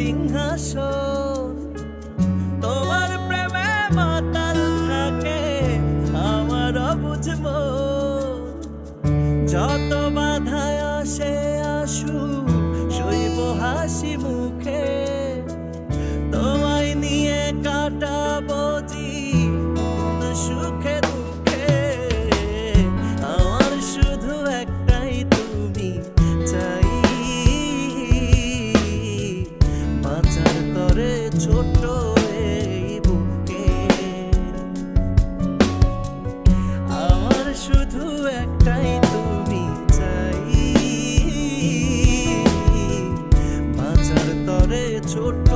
সিংহাসন। তোমার প্রেমে মাতাল থাকে আমার বুঝব। শুধু একটাই তুমি চাই। বাঁচার তরে ছোট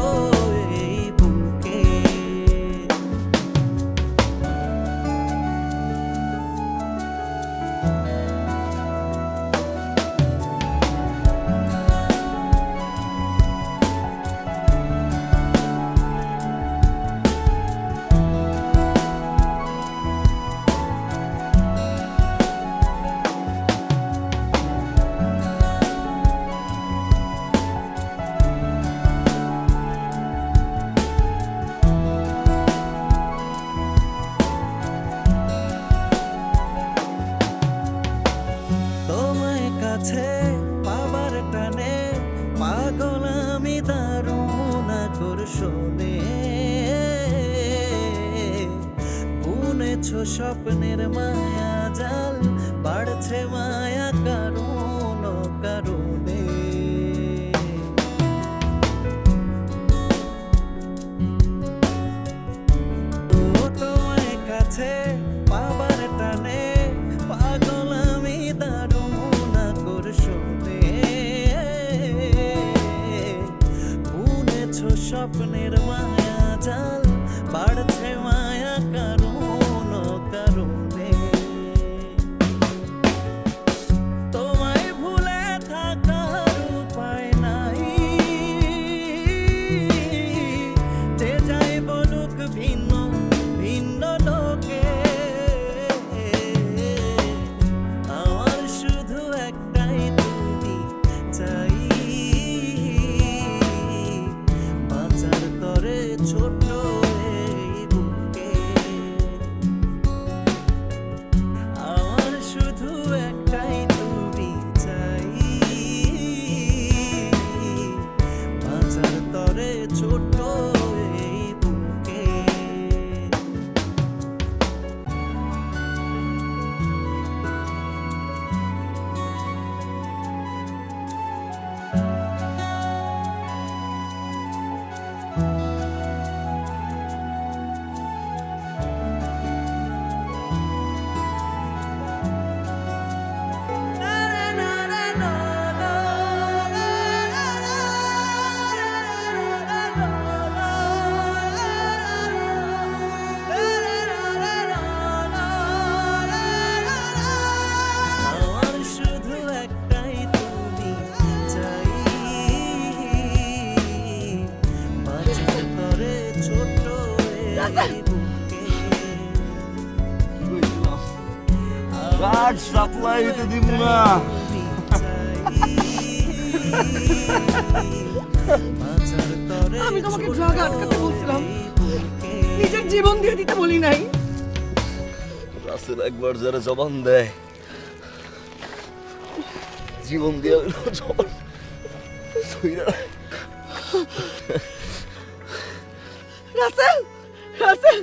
কাছে পাবার টানে। পাগল আমি দারুণ আকর্ষণে বুনেছ স্বপ্নের মায়া জাল বাড়ছে মায়া স্বপ্নের মায়া জাল Kaç saklayı dedim ha. আমি তোমাকে ড্রাগ আটকাতে বলছিলাম নিজের জীবন দিয়ে দিতে বলি নাই রাসেল একবার যারা জবান দেয় জীবন দিয়ে জবান রাসেল রাসেল